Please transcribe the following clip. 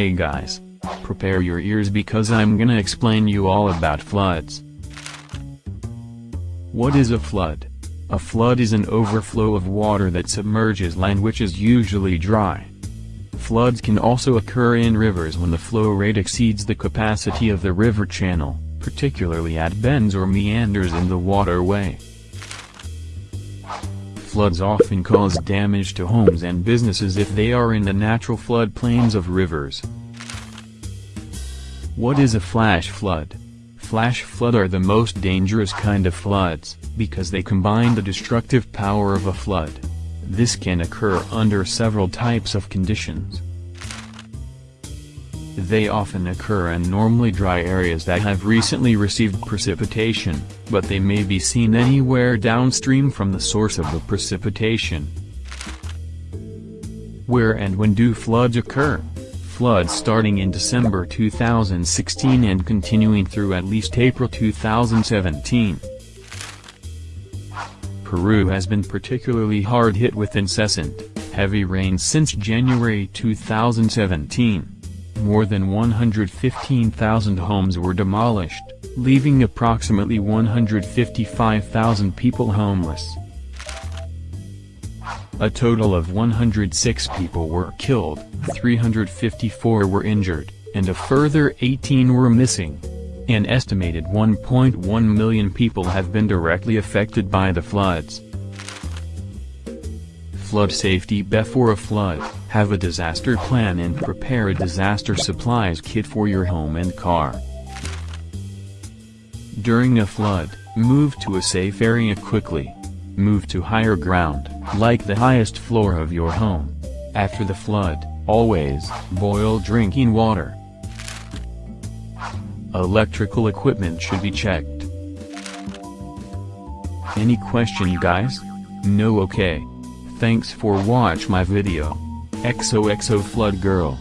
Hey guys. Prepare your ears because I'm gonna explain you all about floods. What is a flood? A flood is an overflow of water that submerges land which is usually dry. Floods can also occur in rivers when the flow rate exceeds the capacity of the river channel, particularly at bends or meanders in the waterway. Floods often cause damage to homes and businesses if they are in the natural floodplains of rivers. What is a flash flood? Flash flood are the most dangerous kind of floods, because they combine the destructive power of a flood. This can occur under several types of conditions. They often occur in normally dry areas that have recently received precipitation, but they may be seen anywhere downstream from the source of the precipitation. Where and when do floods occur? Floods starting in December 2016 and continuing through at least April 2017. Peru has been particularly hard hit with incessant, heavy rains since January 2017. More than 115,000 homes were demolished, leaving approximately 155,000 people homeless. A total of 106 people were killed, 354 were injured, and a further 18 were missing. An estimated 1.1 million people have been directly affected by the floods. Flood safety before a flood, have a disaster plan and prepare a disaster supplies kit for your home and car. During a flood, move to a safe area quickly. Move to higher ground, like the highest floor of your home. After the flood, always, boil drinking water. Electrical equipment should be checked. Any question guys? No okay. Thanks for watch my video. XOXO Flood Girl